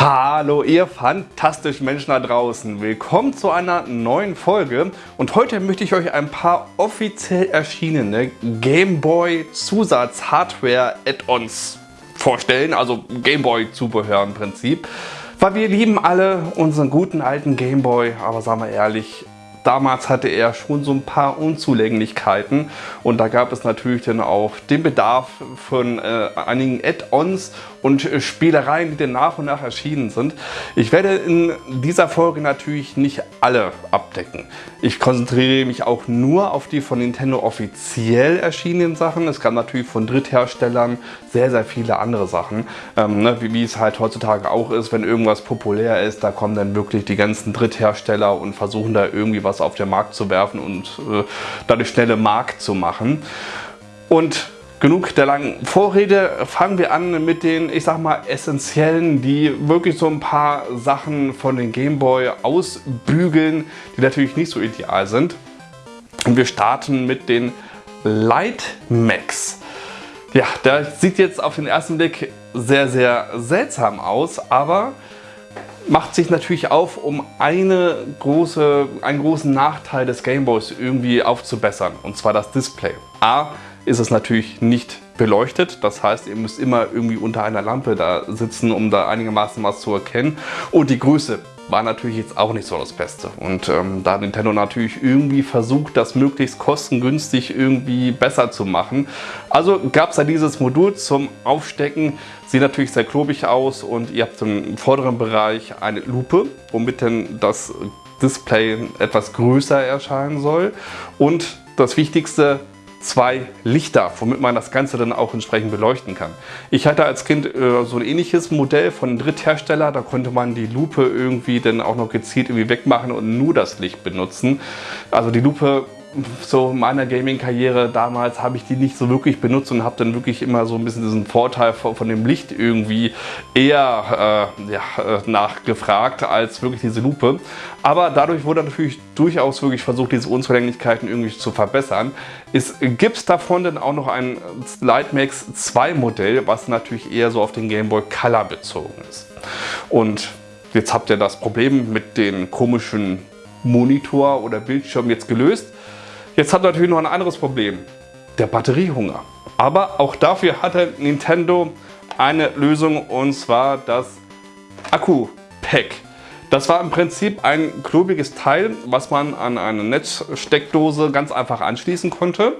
Hallo ihr fantastischen Menschen da draußen, willkommen zu einer neuen Folge. Und heute möchte ich euch ein paar offiziell erschienene Gameboy Zusatz Hardware Add-ons vorstellen, also Gameboy Zubehör im Prinzip. Weil wir lieben alle unseren guten alten Gameboy, aber sagen wir ehrlich, Damals hatte er schon so ein paar Unzulänglichkeiten und da gab es natürlich dann auch den Bedarf von äh, einigen Add-ons und Spielereien, die dann nach und nach erschienen sind. Ich werde in dieser Folge natürlich nicht alle abdecken. Ich konzentriere mich auch nur auf die von Nintendo offiziell erschienenen Sachen. Es gab natürlich von Drittherstellern sehr, sehr viele andere Sachen. Ähm, ne, wie, wie es halt heutzutage auch ist, wenn irgendwas populär ist, da kommen dann wirklich die ganzen Dritthersteller und versuchen da irgendwie was auf den Markt zu werfen und äh, dadurch schnelle Markt zu machen. Und genug der langen Vorrede, fangen wir an mit den, ich sag mal, essentiellen, die wirklich so ein paar Sachen von den Gameboy ausbügeln, die natürlich nicht so ideal sind. Und wir starten mit den Light Max. Ja, der sieht jetzt auf den ersten Blick sehr, sehr seltsam aus, aber macht sich natürlich auf, um eine große, einen großen Nachteil des Gameboys irgendwie aufzubessern, und zwar das Display. A, ist es natürlich nicht beleuchtet. Das heißt, ihr müsst immer irgendwie unter einer Lampe da sitzen, um da einigermaßen was zu erkennen. Und die Größe war natürlich jetzt auch nicht so das Beste. Und ähm, da Nintendo natürlich irgendwie versucht, das möglichst kostengünstig irgendwie besser zu machen. Also gab es da dieses Modul zum Aufstecken. Sieht natürlich sehr klobig aus und ihr habt im vorderen Bereich eine Lupe, womit dann das Display etwas größer erscheinen soll. Und das Wichtigste, zwei Lichter, womit man das Ganze dann auch entsprechend beleuchten kann. Ich hatte als Kind äh, so ein ähnliches Modell von einem Dritthersteller, da konnte man die Lupe irgendwie dann auch noch gezielt irgendwie wegmachen und nur das Licht benutzen. Also die Lupe so in meiner Gaming-Karriere damals habe ich die nicht so wirklich benutzt und habe dann wirklich immer so ein bisschen diesen Vorteil von, von dem Licht irgendwie eher äh, ja, äh, nachgefragt als wirklich diese Lupe. Aber dadurch wurde natürlich durchaus wirklich versucht, diese Unzulänglichkeiten irgendwie zu verbessern. Es gibt davon dann auch noch ein Lightmax 2 Modell, was natürlich eher so auf den Game Boy Color bezogen ist. Und jetzt habt ihr das Problem mit den komischen Monitor oder Bildschirm jetzt gelöst. Jetzt hat natürlich noch ein anderes Problem, der Batteriehunger. Aber auch dafür hatte Nintendo eine Lösung und zwar das Akku-Pack. Das war im Prinzip ein klobiges Teil, was man an eine Netzsteckdose ganz einfach anschließen konnte.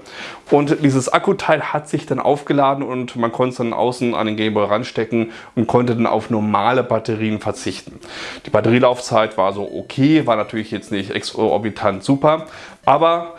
Und dieses Akkuteil hat sich dann aufgeladen und man konnte es dann außen an den Gameboy ranstecken und konnte dann auf normale Batterien verzichten. Die Batterielaufzeit war so okay, war natürlich jetzt nicht exorbitant super, aber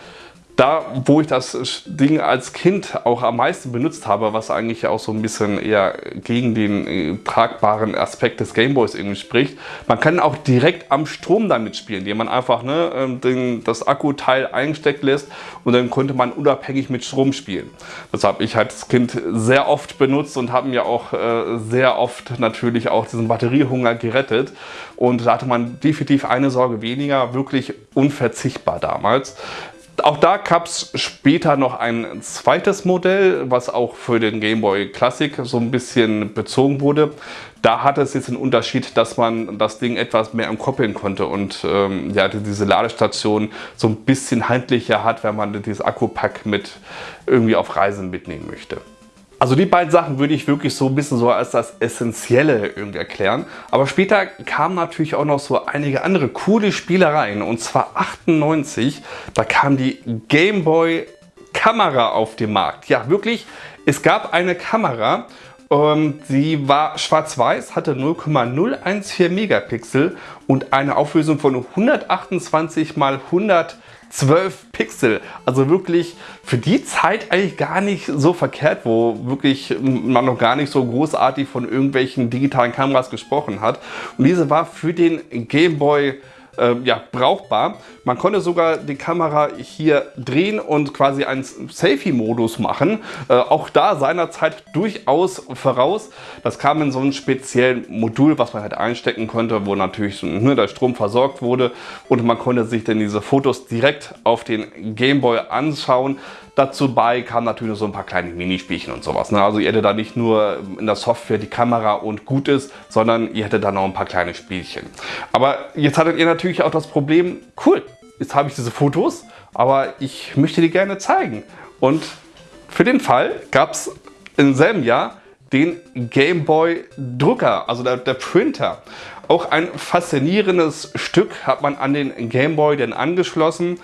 da, wo ich das Ding als Kind auch am meisten benutzt habe, was eigentlich auch so ein bisschen eher gegen den äh, tragbaren Aspekt des Gameboys irgendwie spricht, man kann auch direkt am Strom damit spielen, indem man einfach ne, ähm, den, das Akkuteil eingesteckt lässt und dann konnte man unabhängig mit Strom spielen. Das habe ich als Kind sehr oft benutzt und habe mir auch äh, sehr oft natürlich auch diesen Batteriehunger gerettet und da hatte man definitiv eine Sorge weniger, wirklich unverzichtbar damals. Auch da gab es später noch ein zweites Modell, was auch für den Game Boy Classic so ein bisschen bezogen wurde. Da hatte es jetzt den Unterschied, dass man das Ding etwas mehr umkoppeln konnte und ähm, ja, diese Ladestation so ein bisschen handlicher hat, wenn man dieses Akkupack mit irgendwie auf Reisen mitnehmen möchte. Also die beiden Sachen würde ich wirklich so ein bisschen so als das Essentielle irgendwie erklären. Aber später kamen natürlich auch noch so einige andere coole Spielereien. Und zwar 98, da kam die Game Boy Kamera auf den Markt. Ja, wirklich, es gab eine Kamera, ähm, sie war schwarz-weiß, hatte 0,014 Megapixel und eine Auflösung von 128 x 100 12 Pixel. Also wirklich für die Zeit eigentlich gar nicht so verkehrt, wo wirklich man noch gar nicht so großartig von irgendwelchen digitalen Kameras gesprochen hat. Und diese war für den Game Boy äh, ja, brauchbar. Man konnte sogar die Kamera hier drehen und quasi einen Selfie-Modus machen. Äh, auch da seinerzeit durchaus voraus. Das kam in so einem speziellen Modul, was man halt einstecken konnte, wo natürlich ne, der Strom versorgt wurde und man konnte sich dann diese Fotos direkt auf den Gameboy anschauen. Dazu bei kamen natürlich so ein paar kleine Minispielchen und sowas. Ne? Also ihr hättet da nicht nur in der Software die Kamera und gut ist, sondern ihr hättet da noch ein paar kleine Spielchen. Aber jetzt hattet ihr natürlich auch das Problem, cool, jetzt habe ich diese Fotos, aber ich möchte die gerne zeigen. Und für den Fall gab es im selben Jahr den Game Boy Drucker, also der, der, Printer. Auch ein faszinierendes Stück hat man an den Game Boy denn angeschlossen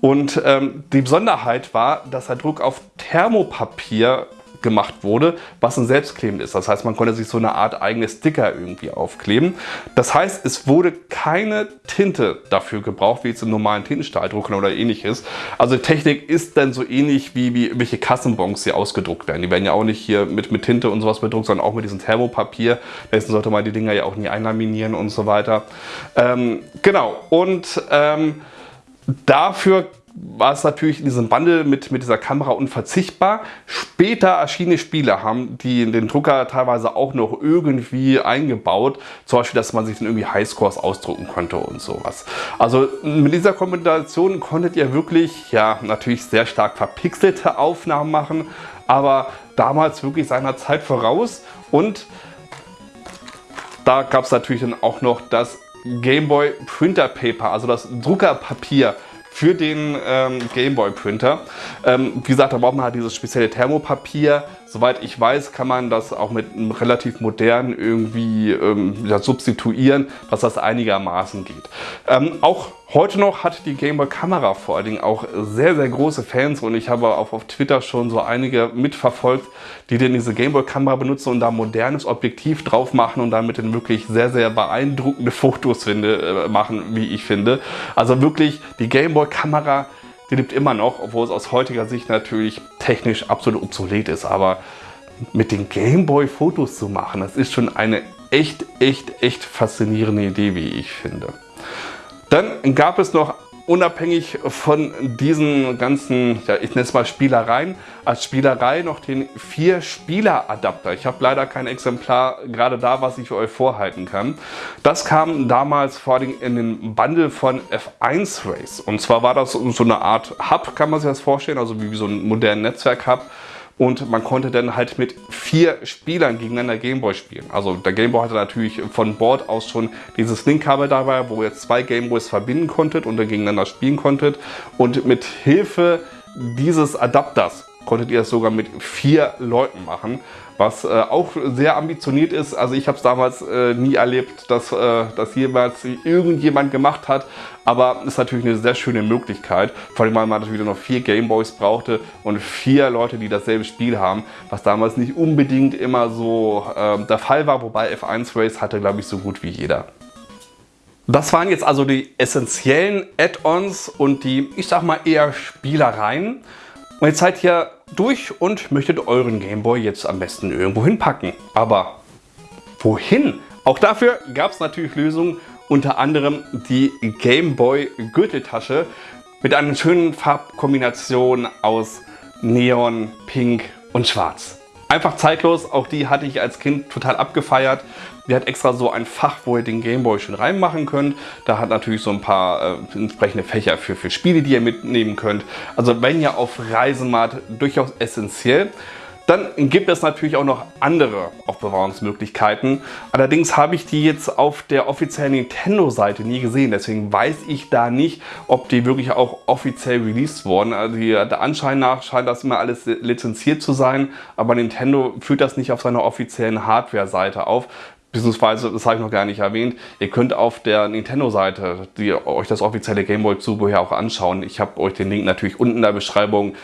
und ähm, die Besonderheit war, dass der Druck auf Thermopapier gemacht wurde, was ein selbstklebend ist. Das heißt, man konnte sich so eine Art eigene Sticker irgendwie aufkleben. Das heißt, es wurde keine Tinte dafür gebraucht, wie jetzt im normalen Tintenstrahldrucker oder ähnliches. Also Technik ist dann so ähnlich wie, wie welche Kassenbons hier ausgedruckt werden. Die werden ja auch nicht hier mit, mit Tinte und sowas bedruckt, sondern auch mit diesem Thermopapier. Deswegen sollte man die Dinger ja auch nie einlaminieren und so weiter. Ähm, genau, und ähm, dafür war es natürlich in diesem Bundle mit, mit dieser Kamera unverzichtbar. Später erschienene Spiele haben die in den Drucker teilweise auch noch irgendwie eingebaut. Zum Beispiel, dass man sich dann irgendwie Highscores ausdrucken konnte und sowas. Also mit dieser Kombination konntet ihr wirklich, ja, natürlich sehr stark verpixelte Aufnahmen machen, aber damals wirklich seiner Zeit voraus und da gab es natürlich dann auch noch das Game Boy Printer Paper, also das Druckerpapier für den ähm, Gameboy Printer. Ähm, wie gesagt, da braucht man halt dieses spezielle Thermopapier. Soweit ich weiß, kann man das auch mit einem relativ modernen irgendwie ähm, ja, substituieren, was das einigermaßen geht. Ähm, auch heute noch hat die Gameboy Kamera vor allen Dingen auch sehr, sehr große Fans und ich habe auch auf Twitter schon so einige mitverfolgt, die denn diese Gameboy Kamera benutzen und da modernes Objektiv drauf machen und damit dann wirklich sehr, sehr beeindruckende Fotos finde, äh, machen, wie ich finde. Also wirklich die Gameboy Kamera die lebt immer noch, obwohl es aus heutiger Sicht natürlich technisch absolut obsolet ist. Aber mit den Gameboy Fotos zu machen, das ist schon eine echt, echt, echt faszinierende Idee, wie ich finde. Dann gab es noch unabhängig von diesen ganzen, ja, ich nenne es mal Spielereien, als Spielerei noch den 4-Spieler-Adapter. Ich habe leider kein Exemplar gerade da, was ich für euch vorhalten kann. Das kam damals vor allem in den Bundle von F1 Race. Und zwar war das so eine Art Hub, kann man sich das vorstellen, also wie so ein modernen Netzwerk-Hub und man konnte dann halt mit vier Spielern gegeneinander Gameboy spielen. Also der Gameboy hatte natürlich von Bord aus schon dieses Linkkabel dabei, wo ihr zwei Gameboys verbinden konntet und dann gegeneinander spielen konntet. Und mit Hilfe dieses Adapters konntet ihr es sogar mit vier Leuten machen was äh, auch sehr ambitioniert ist. Also ich habe es damals äh, nie erlebt, dass äh, das jemals irgendjemand gemacht hat, aber ist natürlich eine sehr schöne Möglichkeit, vor allem weil man natürlich noch vier Gameboys brauchte und vier Leute, die dasselbe Spiel haben, was damals nicht unbedingt immer so ähm, der Fall war, wobei F1 Race hatte, glaube ich, so gut wie jeder. Das waren jetzt also die essentiellen Add-ons und die, ich sag mal, eher Spielereien. Und jetzt seid ihr durch und möchtet euren Gameboy jetzt am besten irgendwo hinpacken. Aber wohin? Auch dafür gab es natürlich Lösungen, unter anderem die Gameboy Gürteltasche mit einer schönen Farbkombination aus Neon, Pink und Schwarz. Einfach zeitlos, auch die hatte ich als Kind total abgefeiert. Die hat extra so ein Fach, wo ihr den Gameboy schon reinmachen könnt. Da hat natürlich so ein paar äh, entsprechende Fächer für, für Spiele, die ihr mitnehmen könnt. Also wenn ihr auf Reisen macht, durchaus essentiell. Dann gibt es natürlich auch noch andere Aufbewahrungsmöglichkeiten. Allerdings habe ich die jetzt auf der offiziellen Nintendo-Seite nie gesehen. Deswegen weiß ich da nicht, ob die wirklich auch offiziell released wurden. Also der Anschein nach scheint das immer alles lizenziert zu sein. Aber Nintendo führt das nicht auf seiner offiziellen Hardware-Seite auf. Beziehungsweise, das habe ich noch gar nicht erwähnt, ihr könnt auf der Nintendo-Seite euch das offizielle Gameboy-Zubehör auch anschauen. Ich habe euch den Link natürlich unten in der Beschreibung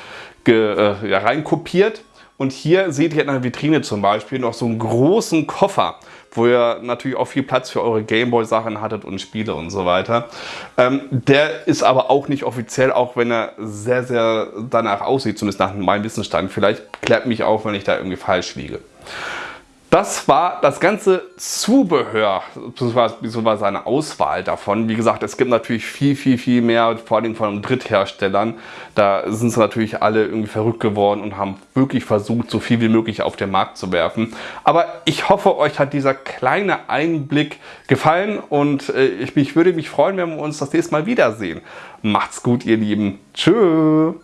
äh, ja, reinkopiert. Und hier seht ihr in der Vitrine zum Beispiel noch so einen großen Koffer, wo ihr natürlich auch viel Platz für eure Gameboy-Sachen hattet und Spiele und so weiter. Ähm, der ist aber auch nicht offiziell, auch wenn er sehr, sehr danach aussieht, zumindest nach meinem Wissensstand. Vielleicht klärt mich auf, wenn ich da irgendwie falsch liege. Das war das ganze Zubehör, beziehungsweise eine Auswahl davon. Wie gesagt, es gibt natürlich viel, viel, viel mehr, vor allem von Drittherstellern. Da sind sie natürlich alle irgendwie verrückt geworden und haben wirklich versucht, so viel wie möglich auf den Markt zu werfen. Aber ich hoffe, euch hat dieser kleine Einblick gefallen und äh, ich, ich würde mich freuen, wenn wir uns das nächste Mal wiedersehen. Macht's gut, ihr Lieben. Tschüss.